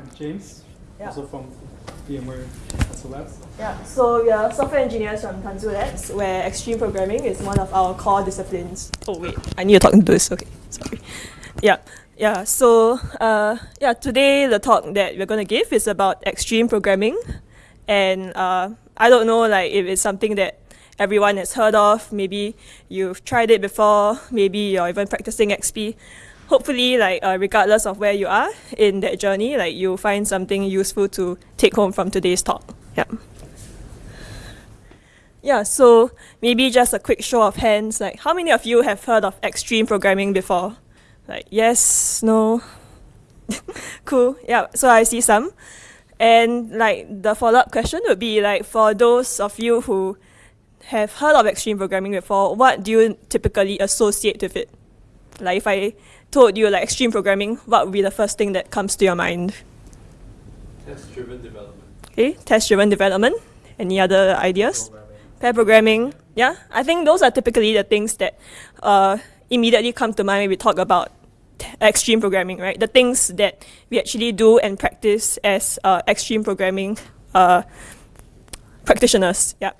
I'm James, Yeah. also from VMware Tanzu Labs. Yeah, so we are software engineers from Tanzu Labs, where extreme programming is one of our core disciplines. Oh wait, I need to talk into this. Okay, sorry. Yeah, yeah. So uh, yeah, today the talk that we're gonna give is about extreme programming, and uh, I don't know like if it's something that everyone has heard of. Maybe you've tried it before. Maybe you're even practicing XP. Hopefully, like uh, regardless of where you are in that journey, like you'll find something useful to take home from today's talk. Yeah. Yeah, so maybe just a quick show of hands. Like, how many of you have heard of extreme programming before? Like, yes, no. cool. Yeah, so I see some. And like the follow up question would be like for those of you who have heard of extreme programming before, what do you typically associate with it? Like if I told you like extreme programming, what would be the first thing that comes to your mind? Test-driven development. Okay, test driven development. Any other ideas? Pair programming. Yeah, I think those are typically the things that uh, immediately come to mind when we talk about extreme programming, right? The things that we actually do and practice as uh, extreme programming uh, practitioners. Yeah.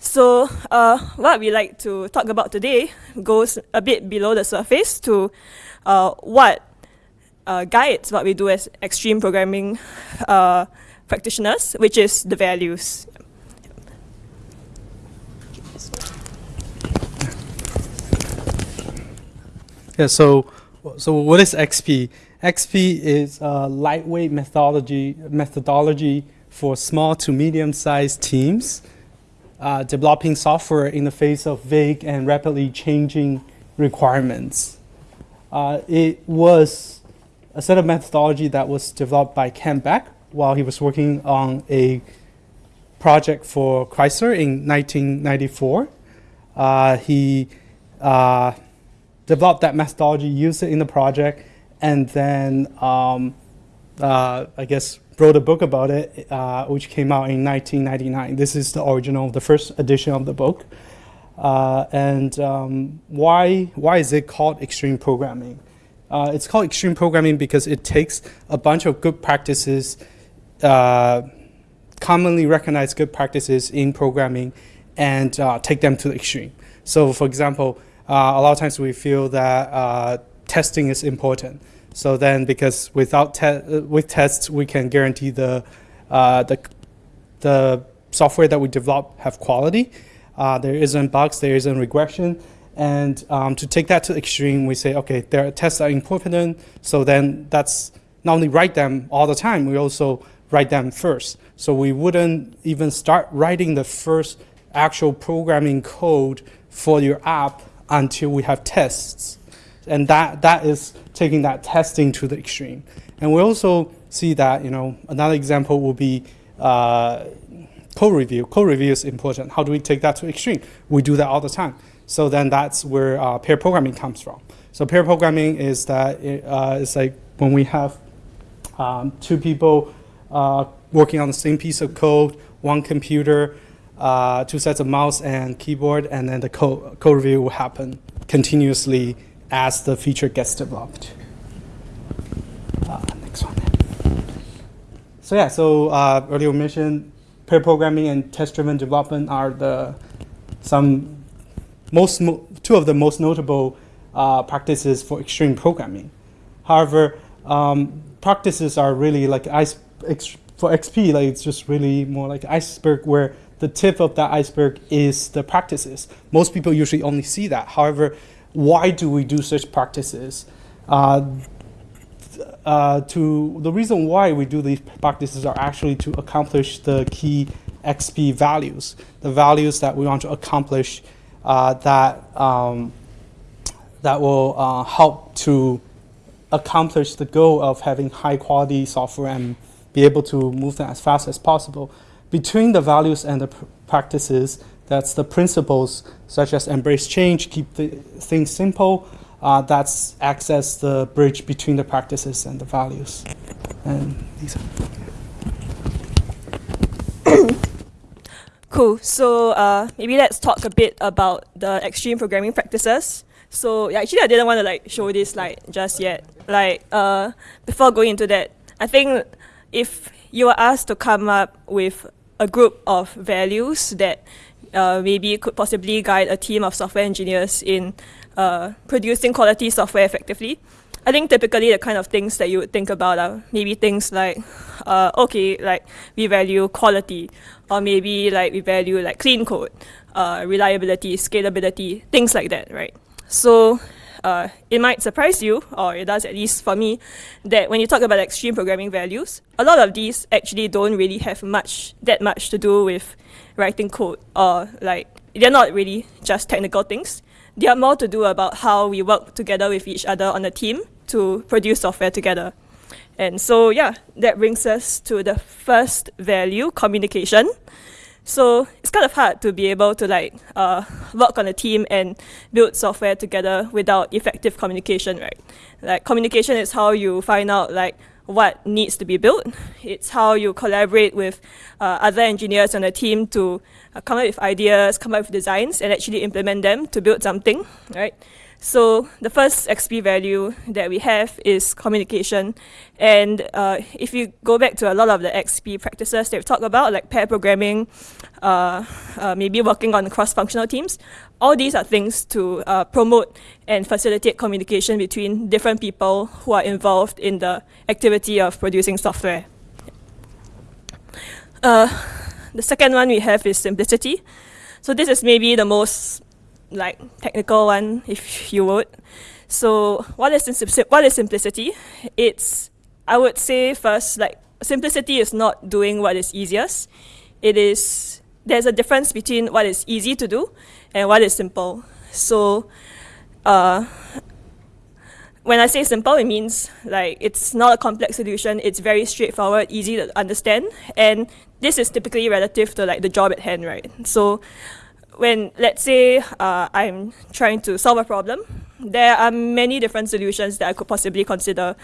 So uh, what we like to talk about today goes a bit below the surface to uh, what uh, guides what we do as extreme programming uh, practitioners, which is the values. Yeah, so so what is XP? XP is a lightweight methodology methodology for small to medium sized teams uh, developing software in the face of vague and rapidly changing requirements. Uh, it was a set of methodology that was developed by Kent Beck while he was working on a project for Chrysler in 1994. Uh, he uh, developed that methodology, used it in the project, and then um, uh, I guess wrote a book about it, uh, which came out in 1999. This is the original, the first edition of the book. Uh, and um, why why is it called extreme programming? Uh, it's called extreme programming because it takes a bunch of good practices, uh, commonly recognized good practices in programming, and uh, take them to the extreme. So, for example, uh, a lot of times we feel that testing is important. So then, because without te- uh, with tests, we can guarantee the uh, the the software that we develop have quality. Uh, there isn't bugs, there isn't regression, and um, to take that to extreme, we say, okay, their tests are important. So then, that's not only write them all the time, we also write them first. So we wouldn't even start writing the first actual programming code for your app until we have tests and that that is taking that testing to the extreme. And we also see that you know another example will be uh, code review. Code review is important. How do we take that to extreme? We do that all the time. So then that's where uh, pair programming comes from. So pair programming is that it, uh, it's like when we have um, two people uh, working on the same piece of code, one computer, uh, two sets of mouse and keyboard, and then the code, code review will happen continuously as the feature gets developed. Uh, next one. So yeah, so uh, earlier mentioned pair programming and test-driven development are the some most mo- two of the most notable uh, practices for extreme programming. However, um, practices are really like ice for XP, like it's just really more like iceberg where the tip of that iceberg is the practices. Most people usually only see that. However, why do we do such practices? Uh, uh, to the reason why we do these practices are actually to accomplish the key XP values, the values that we want to accomplish uh, that um, that will uh, help to accomplish the goal of having high quality software and be able to move them as fast as possible. Between the values and the pr- practices, that's the principles such as embrace change, keep things simple. Uh, that's acts as the bridge between the practices and the values. And these. Cool. So uh, maybe let's talk a bit about the extreme programming practices. So yeah, actually, I didn't want to like show this slide just yet. Like uh, before going into that, I think if you were asked to come up with a group of values that uh, maybe could possibly guide a team of software engineers in uh, producing quality software effectively, I think typically the kind of things that you would think about are maybe things like, uh, okay, like we value quality, or maybe like we value like clean code, uh, reliability, scalability, things like that, right? So uh, it might surprise you, or it does at least for me, that when you talk about extreme programming values, a lot of these actually don't really have much, that much to do with writing code, or like they're not really just technical things. They are more to do about how we work together with each other on a team to produce software together. And so, yeah, that brings us to the first value, communication. So it's kind of hard to be able to like uh, work on a team and build software together without effective communication, right? Like communication is how you find out like what needs to be built. It's how you collaborate with uh, other engineers on a team to uh, come up with ideas, come up with designs, and actually implement them to build something, right? So the first XP value that we have is communication. And uh, if you go back to a lot of the XP practices that we've talked about, like pair programming, uh, uh, maybe working on cross-functional teams, all these are things to uh, promote and facilitate communication between different people who are involved in the activity of producing software. Uh, the second one we have is simplicity. So this is maybe the most like technical one, if you would. So what is what is simplicity? It's I would say first like simplicity is not doing what is easiest. It is there's a difference between what is easy to do and what is simple. So uh, when I say simple, it means like it's not a complex solution. It's very straightforward, easy to understand, and this is typically relative to like the job at hand, right? So when let's say uh, I'm trying to solve a problem, there are many different solutions that I could possibly consider.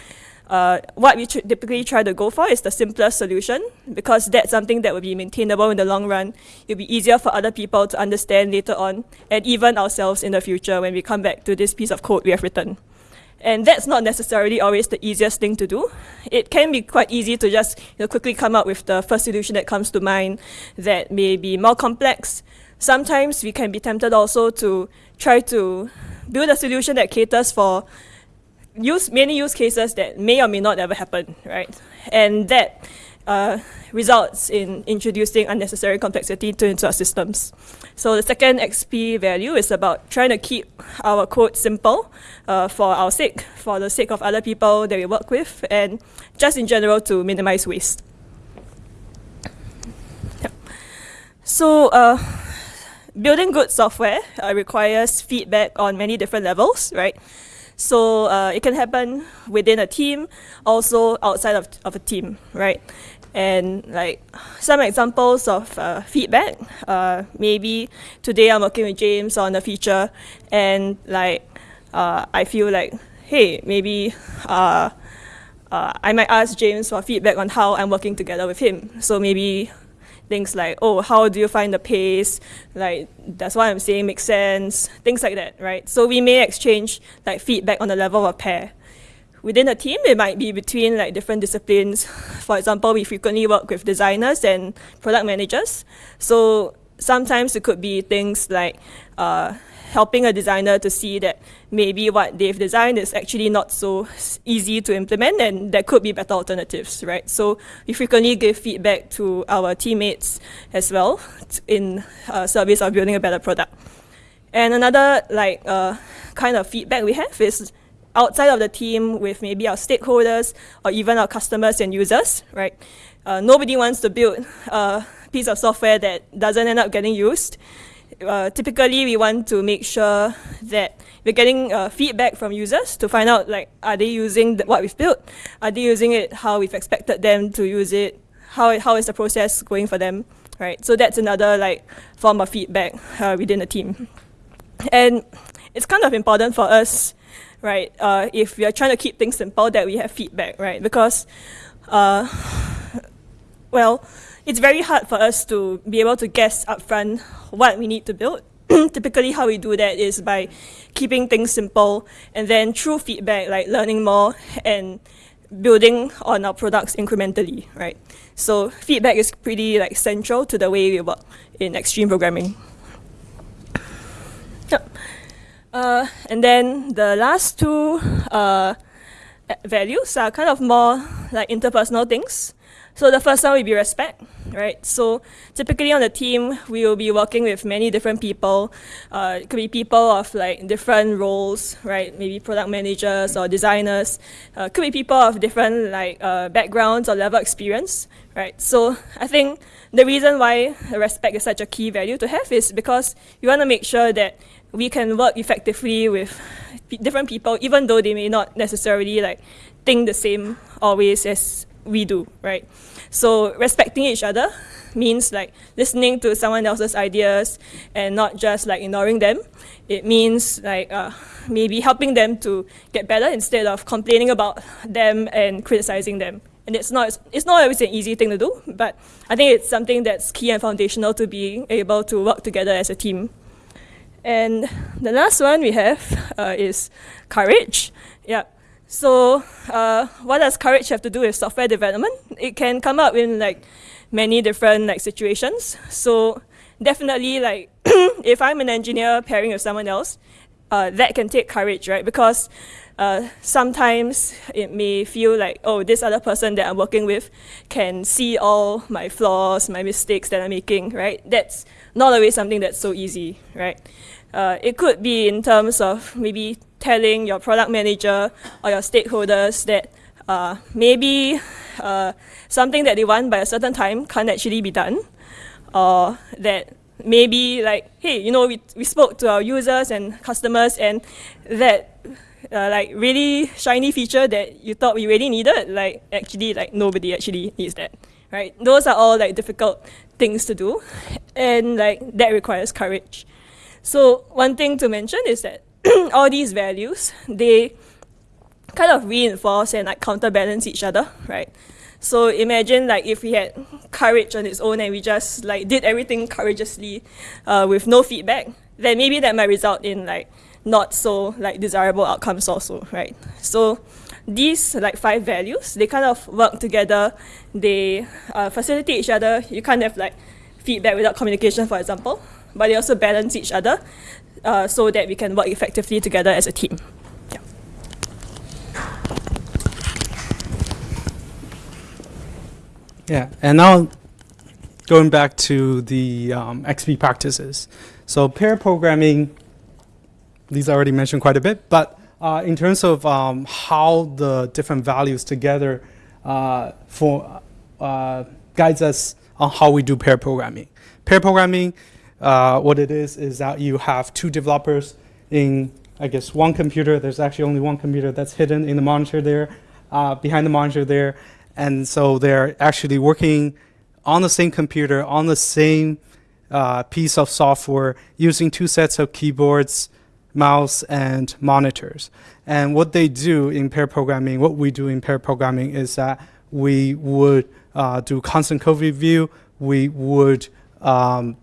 Uh, what we typically try to go for is the simplest solution because that's something that will be maintainable in the long run. It'll be easier for other people to understand later on and even ourselves in the future when we come back to this piece of code we have written. And that's not necessarily always the easiest thing to do. It can be quite easy to just you know, quickly come up with the first solution that comes to mind that may be more complex, sometimes we can be tempted also to try to build a solution that caters for use many use cases that may or may not ever happen, right? And that uh, results in introducing unnecessary complexity to into our systems. So the second XP value is about trying to keep our code simple uh, for our sake, for the sake of other people that we work with, and just in general to minimize waste. So uh, building good software uh, requires feedback on many different levels, right? So uh, it can happen within a team, also outside of, of a team, right? And like some examples of uh, feedback, uh, maybe today I'm working with James on a feature and like uh, I feel like, hey, maybe uh, I might ask James for feedback on how I'm working together with him. So maybe things like, oh, how do you find the pace? Like, does what I'm saying make sense? Things like that, right? So we may exchange like feedback on the level of pair. Within a team, it might be between like different disciplines. For example, we frequently work with designers and product managers. So sometimes it could be things like uh, helping a designer to see that maybe what they've designed is actually not so easy to implement and there could be better alternatives, right? So we frequently give feedback to our teammates as well in uh, service of building a better product. And another like uh, kind of feedback we have is outside of the team with maybe our stakeholders or even our customers and users, right? Uh, nobody wants to build a piece of software that doesn't end up getting used uh, typically we want to make sure that we're getting uh, feedback from users to find out like are they using what we've built? Are they using it how we've expected them to use it? How, how is the process going for them right? So that's another like form of feedback uh, within the team. And it's kind of important for us right uh, if we are trying to keep things simple that we have feedback right? Because uh, well it's very hard for us to be able to guess upfront what we need to build. Typically, how we do that is by keeping things simple and then through feedback, like learning more and building on our products incrementally, right? So feedback is pretty like central to the way we work in extreme programming. Yep. Uh, and then the last two uh, values are kind of more like interpersonal things. So the first one will be respect, right? So typically on the team, we will be working with many different people. Uh, it could be people of like different roles, right? Maybe product managers or designers. Uh, could be people of different like uh, backgrounds or level experience, right? So I think the reason why respect is such a key value to have is because you want to make sure that we can work effectively with different people, even though they may not necessarily like think the same always as we do, right? So respecting each other means like listening to someone else's ideas and not just like ignoring them. It means like uh, maybe helping them to get better instead of complaining about them and criticizing them. And it's not, it's not always an easy thing to do, but I think it's something that's key and foundational to being able to work together as a team. And the last one we have uh, is courage. Yeah. So uh, what does courage have to do with software development? It can come up in like many different like situations. So definitely like if I'm an engineer pairing with someone else, uh, that can take courage, right? Because uh, sometimes it may feel like, oh, this other person that I'm working with can see all my flaws, my mistakes that I'm making, right? That's not always something that's so easy, right? Uh, it could be in terms of maybe telling your product manager or your stakeholders that uh, maybe uh, something that they want by a certain time can't actually be done, or that maybe like, hey, you know, we, we spoke to our users and customers and that uh, like really shiny feature that you thought we really needed, like actually like nobody actually needs that, right? Those are all like difficult things to do and like that requires courage. So one thing to mention is that all these values, they kind of reinforce and like counterbalance each other, right? So imagine like if we had courage on its own and we just like did everything courageously uh, with no feedback, then maybe that might result in like not so like desirable outcomes also, right? So these like five values, they kind of work together, they uh, facilitate each other. You can't have like feedback without communication, for example but they also balance each other uh, so that we can work effectively together as a team. Yeah. Yeah, and now going back to the um, XP practices. So pair programming, these I already mentioned quite a bit, but uh, in terms of um, how the different values together uh, for uh, guides us on how we do pair programming. Pair programming uh, what it is is that you have two developers in, I guess, one computer. There's actually only one computer that's hidden in the monitor there, uh, behind the monitor there. And so they're actually working on the same computer, on the same uh, piece of software, using two sets of keyboards, mouse, and monitors. And what they do in pair programming, what we do in pair programming is that we would uh, do constant code review, we would um,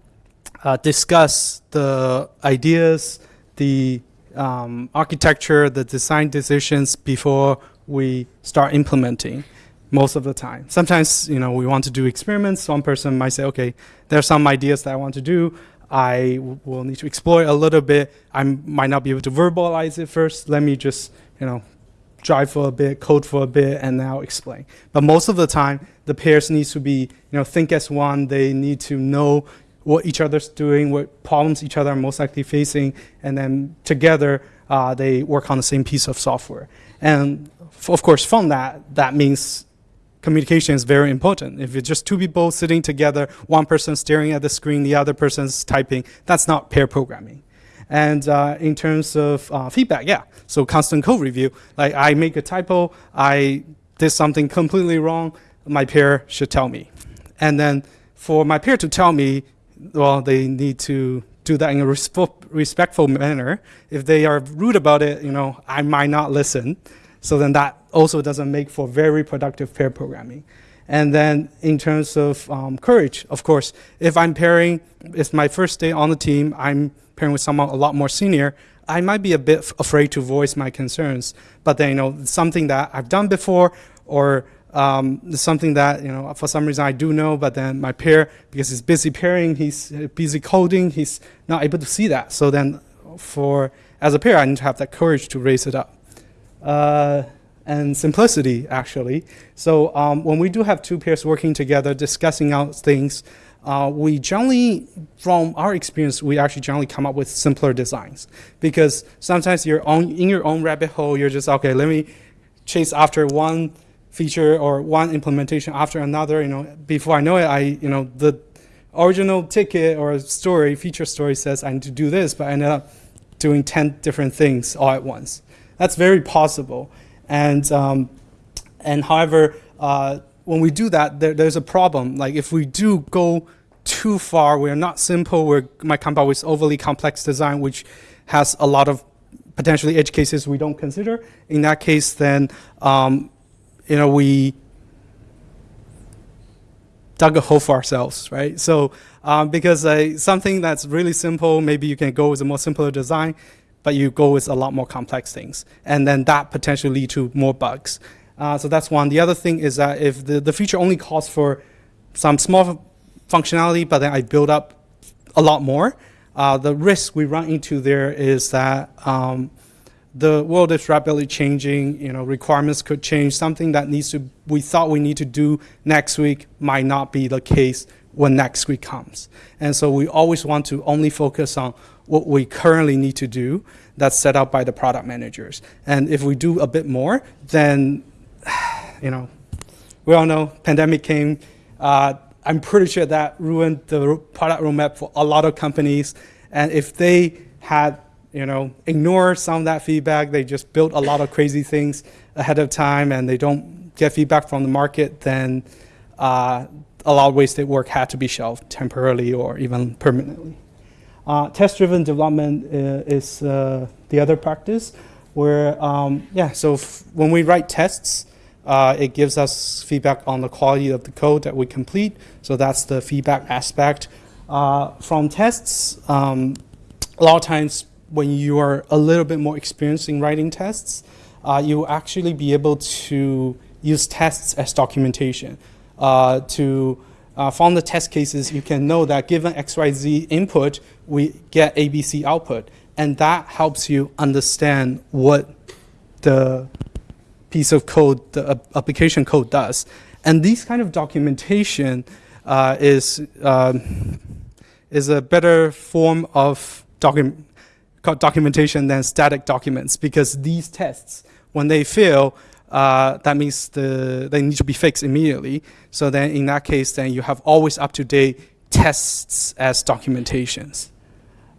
uh, discuss the ideas, the um, architecture, the design decisions before we start implementing most of the time. Sometimes, you know, we want to do experiments. One person might say, okay, there are some ideas that I want to do. I will need to explore a little bit. I might not be able to verbalize it first. Let me just, you know, drive for a bit, code for a bit, and now explain. But most of the time, the pairs need to be, you know, think as one. They need to know, what each other's doing, what problems each other are most likely facing, and then together uh, they work on the same piece of software. And of course, from that, that means communication is very important. If it's just two people sitting together, one person staring at the screen, the other person's typing, that's not pair programming. And uh, in terms of uh, feedback, yeah, so constant code review. Like I make a typo, I did something completely wrong, my peer should tell me. And then for my peer to tell me, well, they need to do that in a respectful manner. If they are rude about it, you know, I might not listen. So then that also doesn't make for very productive pair programming. And then in terms of um, courage, of course, if I'm pairing, it's my first day on the team, I'm pairing with someone a lot more senior, I might be a bit afraid to voice my concerns. But then, you know, something that I've done before, or um, something that you know for some reason I do know, but then my peer because he's busy pairing, he's uh, busy coding, he's not able to see that. So then, for as a peer, I need to have that courage to raise it up. Uh, and simplicity actually. So um, when we do have two peers working together, discussing out things, uh, we generally, from our experience, we actually generally come up with simpler designs because sometimes you're on in your own rabbit hole. You're just okay. Let me chase after one feature or one implementation after another. You know, before I know it, I you know the original ticket or story feature story says I need to do this, but I ended up doing ten different things all at once. That's very possible, and um, and however. Uh, when we do that, there, there's a problem. Like if we do go too far, we're not simple, we might come up with overly complex design, which has a lot of potentially edge cases we don't consider. In that case, then, um, you know, we dug a hole for ourselves, right? So um, because uh, something that's really simple, maybe you can go with a more simpler design, but you go with a lot more complex things. And then that potentially lead to more bugs. Uh, so that's one. The other thing is that if the, the feature only calls for some small functionality, but then I build up a lot more, uh, the risk we run into there is that um, the world is rapidly changing. You know, requirements could change. Something that needs to we thought we need to do next week might not be the case when next week comes. And so we always want to only focus on what we currently need to do that's set out by the product managers. And if we do a bit more, then you know, we all know pandemic came. Uh, I'm pretty sure that ruined the product roadmap for a lot of companies. And if they had, you know, ignore some of that feedback, they just built a lot of crazy things ahead of time and they don't get feedback from the market, then uh, a lot of wasted work had to be shelved temporarily or even permanently. Uh, test-driven development uh, is uh, the other practice where, um, yeah, so when we write tests, uh, it gives us feedback on the quality of the code that we complete. So that's the feedback aspect. Uh, from tests, um, a lot of times when you are a little bit more experienced in writing tests, uh, you will actually be able to use tests as documentation. Uh, to uh, from the test cases, you can know that given XYZ input, we get ABC output. And that helps you understand what the piece of code, the application code does. And this kind of documentation uh, is, um, is a better form of docu documentation than static documents because these tests, when they fail, uh, that means the, they need to be fixed immediately. So then in that case, then you have always up-to-date tests as documentations.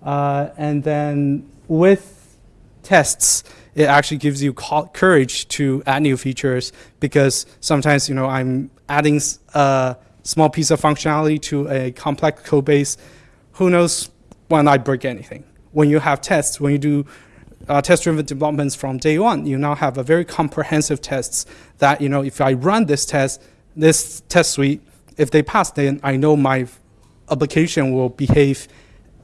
Uh, and then with tests, it actually gives you courage to add new features because sometimes you know I'm adding a small piece of functionality to a complex code base. Who knows when I break anything? When you have tests, when you do uh, test-driven developments from day one, you now have a very comprehensive tests that you know if I run this test, this test suite, if they pass, then I know my application will behave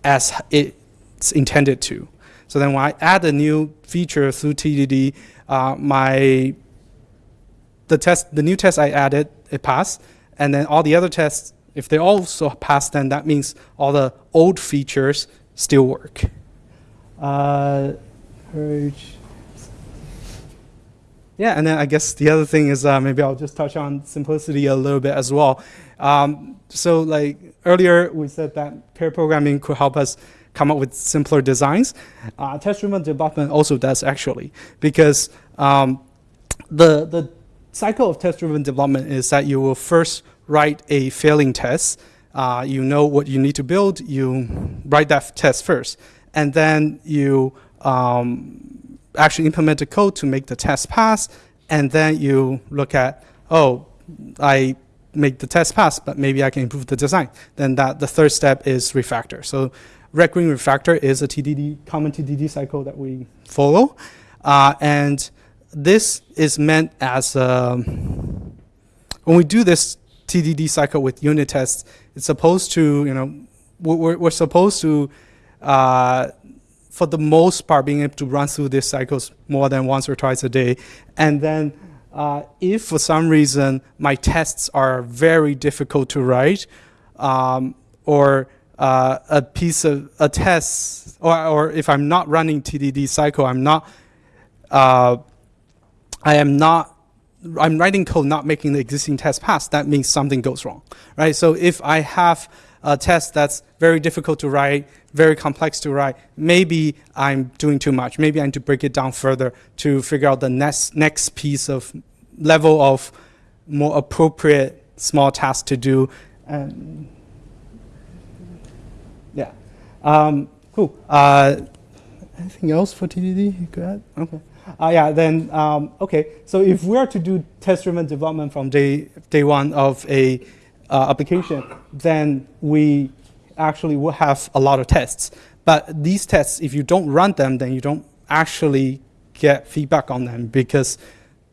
as it's intended to. So then when I add a new feature through TDD, uh, my the test, the new test I added, it passed, and then all the other tests, if they also pass, then that means all the old features still work. Uh, yeah, and then I guess the other thing is uh, maybe I'll just touch on simplicity a little bit as well. Um, so like earlier we said that pair programming could help us come up with simpler designs. Uh, test-driven development also does actually, because um, the, the cycle of test-driven development is that you will first write a failing test. Uh, you know what you need to build, you write that test first. And then you um, actually implement the code to make the test pass. And then you look at, oh, I make the test pass, but maybe I can improve the design. Then that the third step is refactor. So Green Refactor is a TDD, common TDD cycle that we follow. Uh, and this is meant as, um, when we do this TDD cycle with unit tests, it's supposed to, you know, we're, we're supposed to, for the most part, being able to run through these cycles more than once or twice a day. And then uh, if for some reason my tests are very difficult to write, um, or uh, a piece of a test, or, or if I'm not running TDD cycle, I'm not, uh, I am not, I'm writing code not making the existing test pass, that means something goes wrong, right? So if I have a test that's very difficult to write, very complex to write, maybe I'm doing too much. Maybe I need to break it down further to figure out the next, next piece of level of more appropriate small task to do. And yeah, um, cool. Uh, anything else for TDD? You could add? Okay. Uh, yeah, then, um, okay. So if we are to do test-driven development from day, day one of a uh, application, then we actually will have a lot of tests. But these tests, if you don't run them, then you don't actually get feedback on them because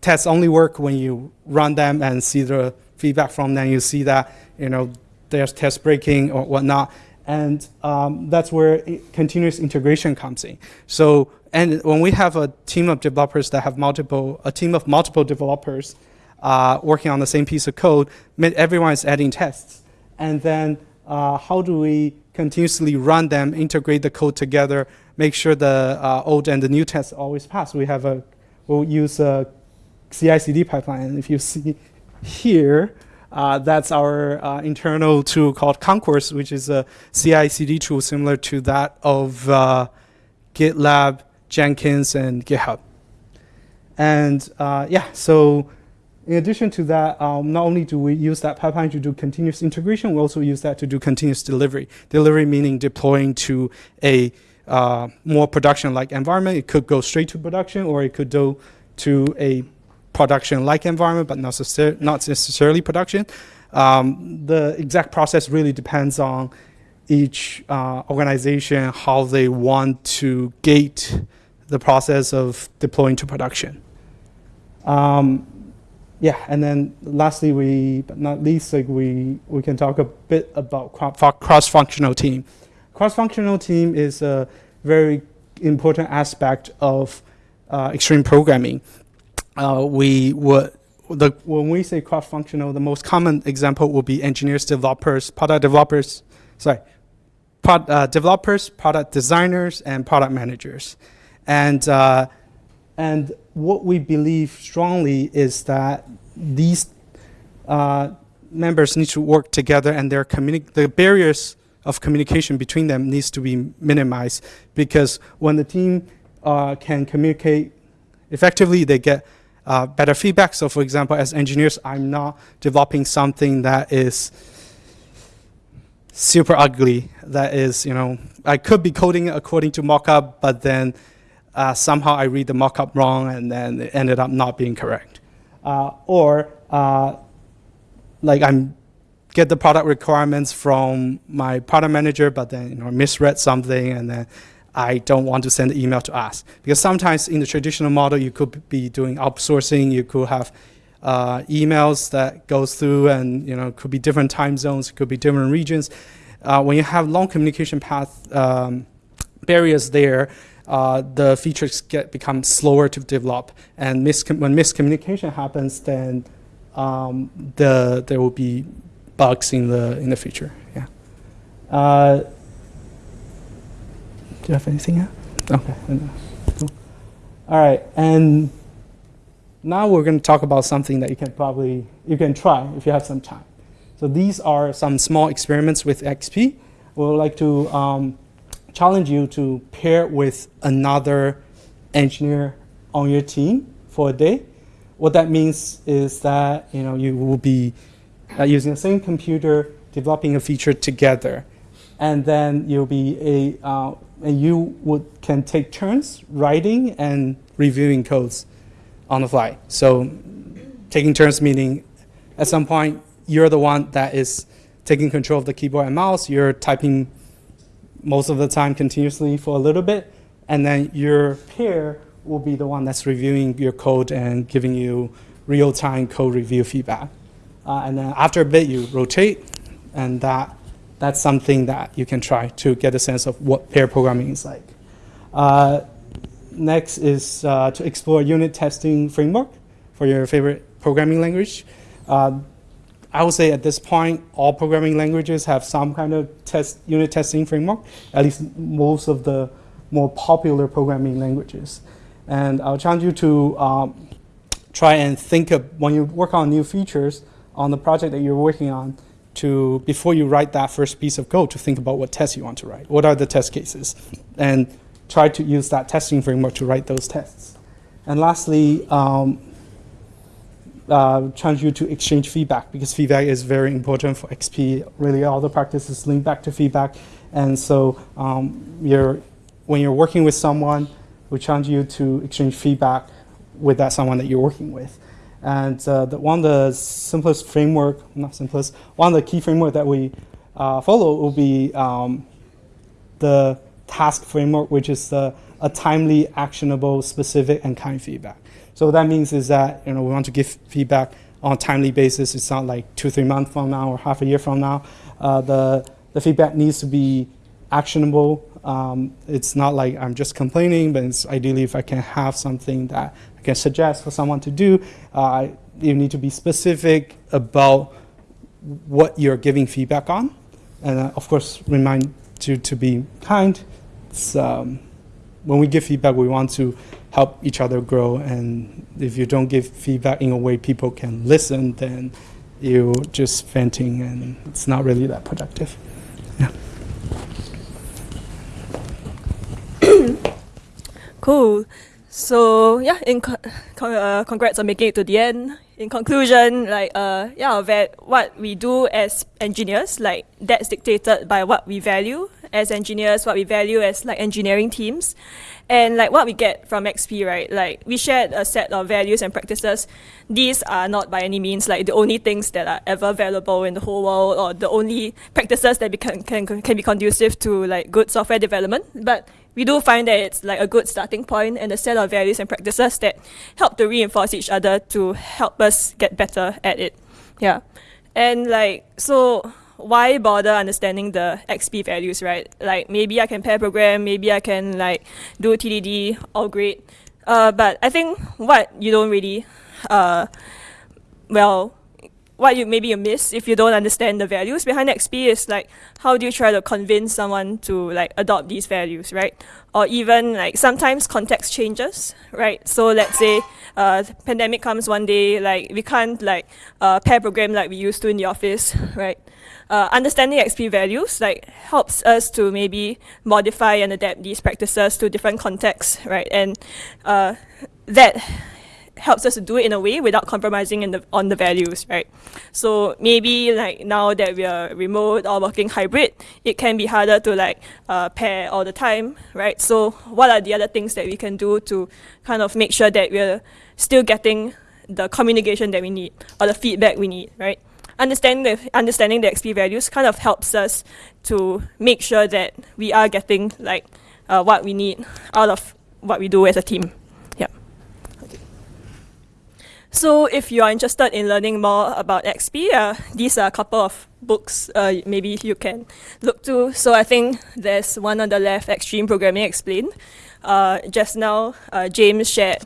tests only work when you run them and see the feedback from them. You see that, you know, there's test breaking or whatnot. And um, that's where continuous integration comes in. So, and when we have a team of developers that have multiple, a team of multiple developers uh, working on the same piece of code, everyone is adding tests. And then uh, how do we continuously run them, integrate the code together, make sure the uh, old and the new tests always pass? We have a, we'll use a CI/CD pipeline. If you see here, uh, that's our uh, internal tool called Concourse, which is a CI/CD tool similar to that of uh, GitLab, Jenkins, and GitHub. And uh, yeah, so in addition to that, um, not only do we use that pipeline to do continuous integration, we also use that to do continuous delivery. Delivery meaning deploying to a uh, more production-like environment. It could go straight to production, or it could go to a production-like environment, but not, necessar- not necessarily production. Um, the exact process really depends on each uh, organization, how they want to gate the process of deploying to production. Um, yeah, and then lastly, we, but not least, like we, we can talk a bit about cross-functional team. Cross-functional team is a very important aspect of uh, extreme programming. Uh, we would, the, when we say cross-functional, the most common example would be engineers, developers, product developers, sorry, prod, uh, developers, product designers, and product managers. And uh, and what we believe strongly is that these uh, members need to work together and their the barriers of communication between them needs to be minimized because when the team uh, can communicate effectively, they get uh, better feedback. So for example, as engineers, I'm not developing something that is super ugly. That is, you know, I could be coding according to mockup, but then uh, somehow I read the mockup wrong and then it ended up not being correct. Uh, or uh, like I'm get the product requirements from my product manager, but then you know misread something and then I don't want to send an email to ask because sometimes in the traditional model you could be doing outsourcing, you could have uh, emails that goes through and you know could be different time zones, could be different regions. Uh, when you have long communication path um, barriers there, uh, the features get become slower to develop, and miscom- when miscommunication happens, then um, the there will be bugs in the in the future. Yeah. Uh, do you have anything else? Okay. Cool. All right, and now we're going to talk about something that you can probably you can try if you have some time. So these are some small experiments with XP. We would like to um, challenge you to pair with another engineer on your team for a day. What that means is that you know you will be uh, using the same computer, developing a feature together, and then you'll be a uh, and you would can take turns writing and reviewing codes on the fly. So taking turns meaning at some point you're the one that is taking control of the keyboard and mouse. You're typing most of the time continuously for a little bit, and then your peer will be the one that's reviewing your code and giving you real-time code review feedback. Uh, and then after a bit, you rotate, and that that's something that you can try to get a sense of what pair programming is like. Uh, next is uh, to explore unit testing framework. for your favorite programming language. I would say at this point, all programming languages have some kind of test unit testing framework, at least most of the more popular programming languages. And I'll challenge you to um, try and think of, when you work on new features on the project that you're working on, to, before you write that first piece of code, to think about what tests you want to write. What are the test cases? And try to use that testing framework to write those tests. And lastly, um, uh, challenge you to exchange feedback because feedback is very important for XP. Really, all the practices link back to feedback. And so um, you're, when you're working with someone, we challenge you to exchange feedback with that someone that you're working with. And uh, the, one of the simplest framework, not simplest, one of the key framework that we uh, follow will be um, the task framework, which is uh, a timely, actionable, specific, and kind feedback. So what that means is that you know we want to give feedback on a timely basis. It's not like two, three months from now or half a year from now. Uh, the the feedback needs to be actionable. Um, it's not like I'm just complaining, but it's ideally if I can have something that I can suggest for someone to do. Uh, you need to be specific about what you're giving feedback on, and uh, of course remind you to be kind um, when we give feedback, we want to help each other grow. And if you don't give feedback in a way people can listen, then you're just venting, and it's not really that productive. Yeah. Cool. So yeah, in co- con- uh, congrats on making it to the end. In conclusion, like uh, yeah, what we do as engineers, like that's dictated by what we value as engineers, what we value as like engineering teams, and like what we get from XP, right? Like we shared a set of values and practices. These are not by any means like the only things that are ever valuable in the whole world, or the only practices that can, can can be conducive to like good software development. But we do find that it's like a good starting point and a set of values and practices that help to reinforce each other to help us get better at it. Yeah. And like so why bother understanding the XP values, right? Like maybe I can pair program, maybe I can like do TDD, all great. Uh, but I think what you don't really, uh, well, what you maybe you miss if you don't understand the values behind XP is like how do you try to convince someone to like adopt these values, right? Or even like sometimes context changes, right? So let's say uh, pandemic comes one day, like we can't like uh, pair program like we used to in the office, right? Uh, understanding XP values like helps us to maybe modify and adapt these practices to different contexts, right? And uh, that helps us to do it in a way without compromising in the, on the values, right? So maybe like now that we are remote or working hybrid, it can be harder to like uh, pair all the time, right? So what are the other things that we can do to kind of make sure that we're still getting the communication that we need or the feedback we need, right? Understanding the understanding the XP values kind of helps us to make sure that we are getting like uh, what we need out of what we do as a team. Yeah. Okay. So if you are interested in learning more about XP, uh, these are a couple of books uh, maybe you can look to. So I think there's one on the left, Extreme Programming Explained. Uh, just now, uh, James shared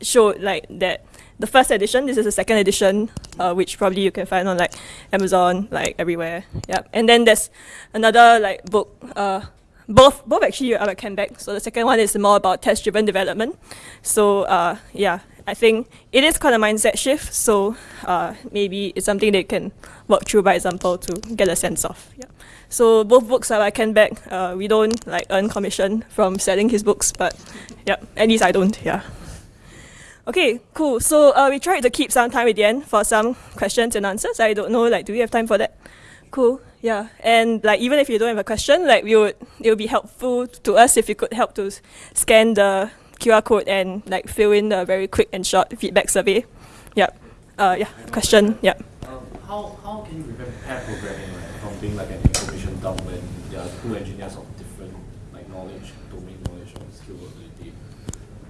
showed like that the first edition. This is the second edition, uh, which probably you can find on like Amazon, like everywhere. Yeah, and then there's another like book. Uh, both both actually are at Kent Beck. So the second one is more about test-driven development. So uh, yeah, I think it is kind of mindset shift. So uh, maybe it's something they can work through by example to get a sense of. Yeah. So both books are by Kent Beck. Uh, we don't like earn commission from selling his books, but yeah, at least I don't. Yeah. Okay, cool. So uh, we tried to keep some time at the end for some questions and answers. I don't know, like, do we have time for that? Cool. Yeah. And like, even if you don't have a question, like, we would it would be helpful to us if you could help to scan the QR code and like fill in the very quick and short feedback survey. Yep. Uh, yeah. Question. Yep. Um, how, how can you prevent pair programming from being like an information dump when there are two engineers of different like knowledge, domain knowledge, or skill ability?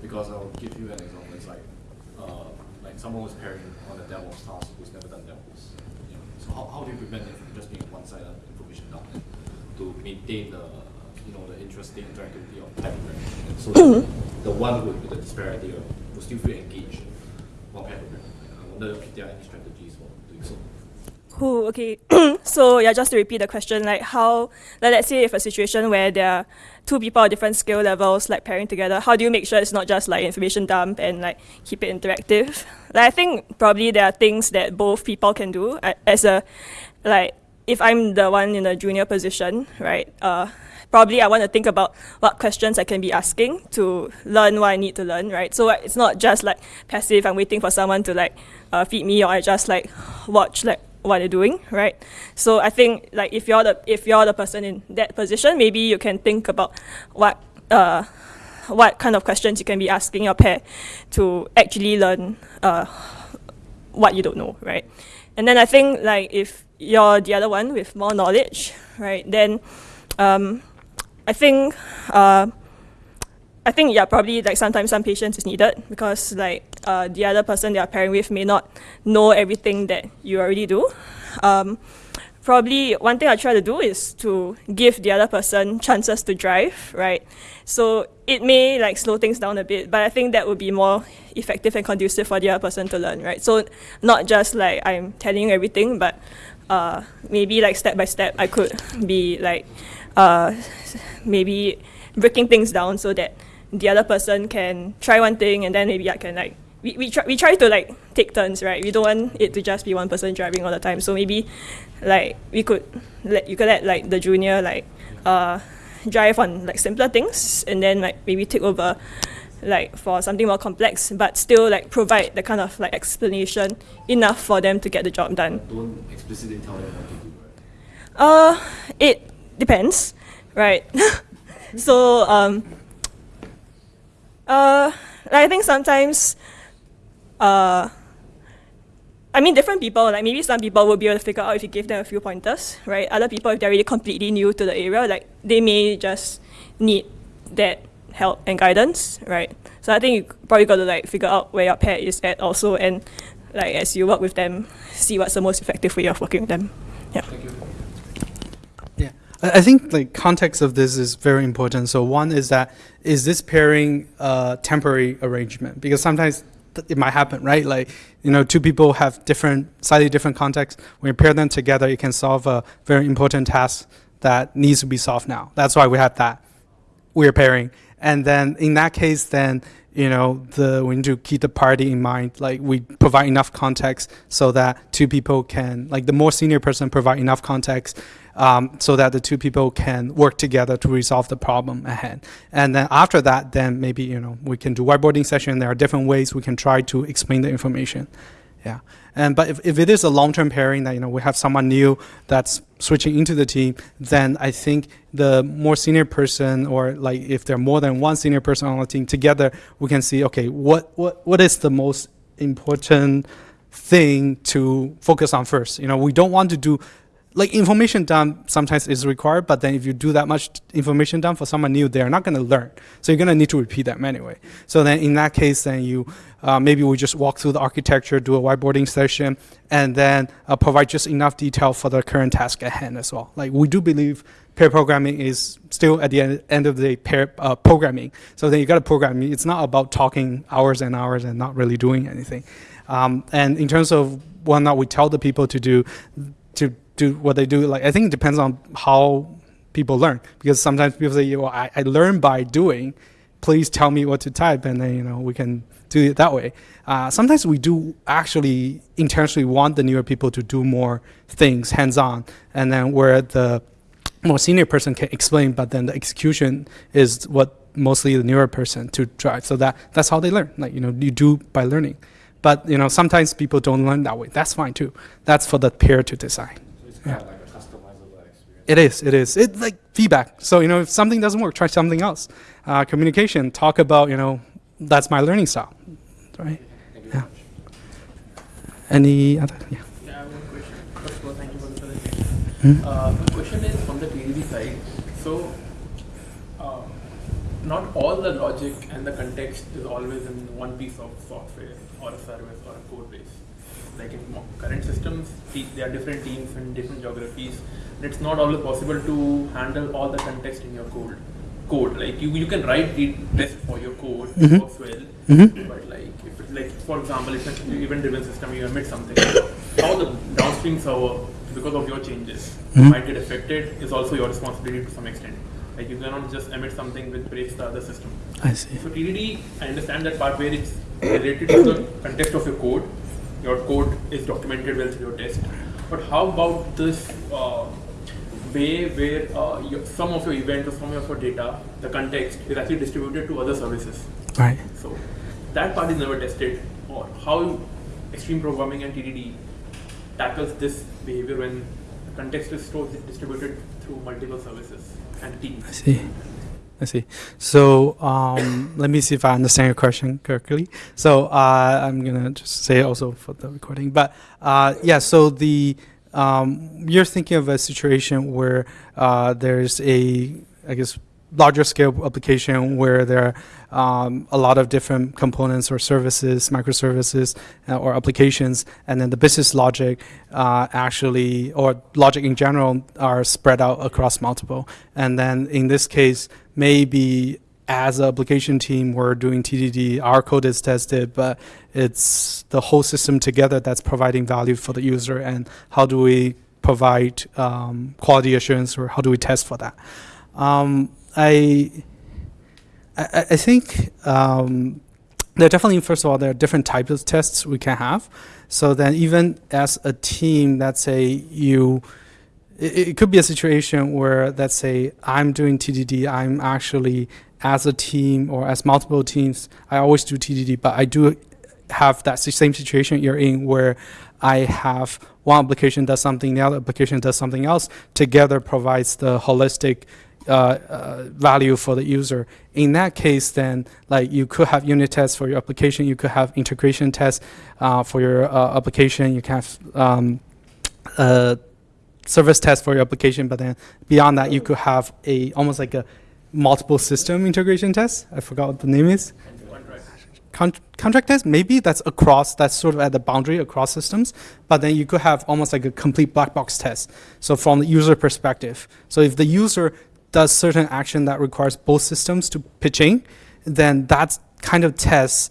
Because I'll give you an example someone was pairing on a DevOps task who's never done DevOps. You know, so how, how do you prevent it from just being one-sided information dump to maintain the you know the interesting interactivity of pair programming? So mm-hmm. the one with, with the disparity will still feel engaged about pair programming? I wonder if there are any strategies for. Who okay. so yeah, just to repeat the question, like how like let's say if a situation where there are two people of different skill levels like pairing together, how do you make sure it's not just like information dump and like keep it interactive? Like I think probably there are things that both people can do as a like if I'm the one in a junior position, right? Uh, probably I want to think about what questions I can be asking to learn what I need to learn, right? So it's not just like passive. I'm waiting for someone to like uh, feed me, or I just like watch like what they're doing, right? So I think like if you're the if you're the person in that position, maybe you can think about what uh, what kind of questions you can be asking your pair to actually learn uh, what you don't know, right? And then I think like if you're the other one with more knowledge, right? Then um, I think uh, I think yeah, probably like sometimes some patience is needed because like uh, the other person they are pairing with may not know everything that you already do. Um, probably one thing I try to do is to give the other person chances to drive, right? So it may like slow things down a bit, but I think that would be more effective and conducive for the other person to learn, right? So not just like I'm telling you everything, but uh, maybe like step by step I could be like uh, maybe breaking things down so that the other person can try one thing and then maybe I can like we, we try we try to like take turns, right? We don't want it to just be one person driving all the time. So maybe like we could let you could let like the junior like uh drive on like simpler things and then like maybe take over like for something more complex but still like provide the kind of like explanation enough for them to get the job done. Don't explicitly tell them what to do, right? Uh, it depends, right? so um, uh, I think sometimes, uh, I mean, different people, like maybe some people will be able to figure out if you give them a few pointers, right? Other people, if they're really completely new to the area, like they may just need that help and guidance, right? So I think you probably got to like figure out where your pair is at also, and like as you work with them, see what's the most effective way of working with them. Yeah. You. I think the context of this is very important. So one is that is this pairing a temporary arrangement? Because sometimes it might happen, right? Like you know, two people have different, slightly different contexts. When you pair them together, it can solve a very important task that needs to be solved now. That's why we have that we're pairing. And then in that case, then you know the we need to keep the party in mind. Like we provide enough context so that two people can like the more senior person provide enough context um, so that the two people can work together to resolve the problem ahead. And then after that, then maybe you know we can do whiteboarding session. There are different ways we can try to explain the information. Yeah. And but if, if it is a long-term pairing that you know we have someone new that's switching into the team, then I think the more senior person or like if there are more than one senior person on the team together, we can see okay what what what is the most important thing to focus on first. You know, we don't want to do like information dump sometimes is required, but then if you do that much information dump for someone new, they're not going to learn. So you're going to need to repeat them anyway. So then in that case, then you uh, maybe we just walk through the architecture, do a whiteboarding session, and then uh, provide just enough detail for the current task at hand as well. Like we do believe pair programming is still at the end, end of the day pair uh, programming. So then you got to program. It's not about talking hours and hours and not really doing anything. Um, and in terms of what not we tell the people to do, to do what they do, like I think it depends on how people learn. Because sometimes people say, "Well, I, I learn by doing." Please tell me what to type, and then you know we can do it that way. Uh, sometimes we do actually intentionally want the newer people to do more things hands-on, and then where the more senior person can explain, but then the execution is what mostly the newer person to drive. So that that's how they learn. Like you know, you do by learning. But you know, sometimes people don't learn that way. That's fine too. That's for the peer to decide. So it's kind of like a customizable experience. It is. It is. It's like feedback. So you know, if something doesn't work, try something else. Uh, communication. Talk about you know, that's my learning style. Right. Thank you Yeah. much. Any other? Yeah. Yeah, I have one question. First of all, thank you for the presentation. Hmm? Uh, my question is from the TDD side. So, uh, not all the logic and the context is always in one piece of software or a service or a code base. Like in current systems, there are different teams and different geographies. And it's not always possible to handle all the context in your code. code. Like you, you can write the test for your code, Mhm. works well. Mhm. But like, if it, like for example, if it's an event-driven system, you emit something, how the downstream server, because of your changes, Mhm. might get affected is also your responsibility to some extent. Like you cannot just emit something which breaks the other system. I see. So TDD, I understand that part where it's related to the context of your code. Your code is documented well through your test. But how about this uh, way where uh, your, some of your events or some of your data, the context is actually distributed to other services? Right. So that part is never tested. Or how extreme programming and TDD tackles this behavior when the context is stored distributed through multiple services and teams. I see. I see. So um, let me see if I understand your question correctly. So uh, I'm gonna just say also for the recording. But uh, yeah, so the um, you're thinking of a situation where uh, there's a, I guess, larger scale application where there are um, a lot of different components or services, microservices, uh, or applications, and then the business logic uh, actually, or logic in general, are spread out across multiple. And then in this case, maybe as an application team, we're doing TDD, our code is tested, but it's the whole system together that's providing value for the user. And how do we provide um, quality assurance, or how do we test for that? Um, I, I, I think um, there are definitely, first of all, there are different types of tests we can have. So then, even as a team, let's say you, it, it could be a situation where, let's say, I'm doing TDD, I'm actually, as a team or as multiple teams, I always do TDD, but I do have that same situation you're in where I have one application does something, the other application does something else, together provides the holistic uh, uh, value for the user. In that case, then like you could have unit tests for your application, you could have integration tests uh, for your uh, application, you can have um, uh, service test for your application, but then beyond that, you could have a almost like a multiple system integration test. I forgot what the name is Contract. con- contract test maybe that's across that's sort of at the boundary across systems but then you could have almost like a complete black box test so from the user perspective so if the user does certain action that requires both systems to pitch in then that kind of tests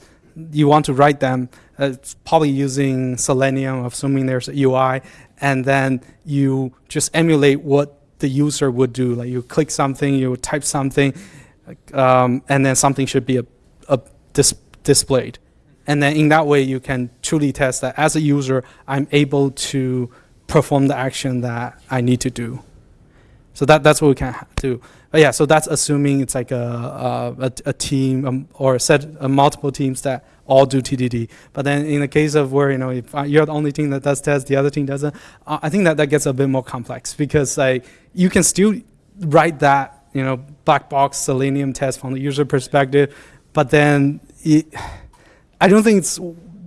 you want to write them it's probably using selenium assuming there's a ui and then you just emulate what the user would do like you click something you type something um, and then something should be a, a dis- displayed. And then in that way, you can truly test that as a user, I'm able to perform the action that I need to do. So that, that's what we can do. But yeah, so that's assuming it's like a, a, a, team um, or a set of multiple teams that all do TDD. But then in the case of where, you know, if uh, you're the only team that does test, the other team doesn't, uh, I think that that gets a bit more complex because like you can still write that, you know, black box selenium test from the user perspective, but then it, I don't think it's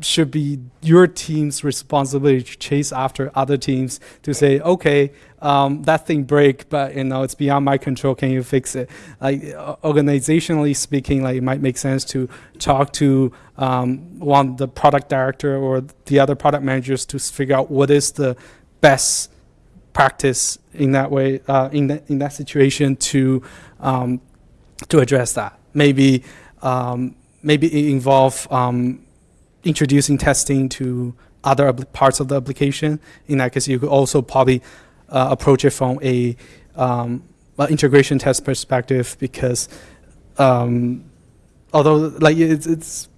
should be your team's responsibility to chase after other teams to say, okay, um, that thing break, but you know it's beyond my control. Can you fix it? Like organizationally speaking, like it might make sense to talk to um, one the product director or the other product managers to figure out what is the best practice in that way uh, in that in that situation to um, to address that. Maybe um, maybe involve um, introducing testing to other parts of the application. In that case, you could also probably uh, approach it from a um, integration test perspective because um, although like it's, it's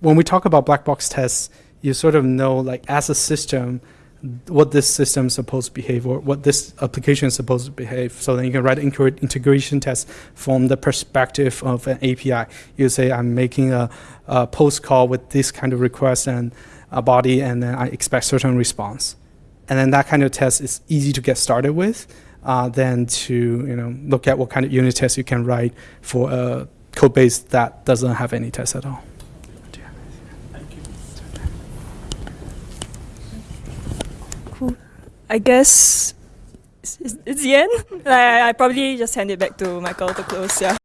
when we talk about black box tests, you sort of know like as a system what this system is supposed to behave or what this application is supposed to behave. So then you can write integration test from the perspective of an API. You say, I'm making a, a post call with this kind of request and a body, and then I expect certain response. And then that kind of test is easy to get started with uh, than to you know look at what kind of unit tests you can write for a code base that doesn't have any tests at all. You. I guess it's, it's the end. I, I probably just hand it back to Michael to close. Yeah.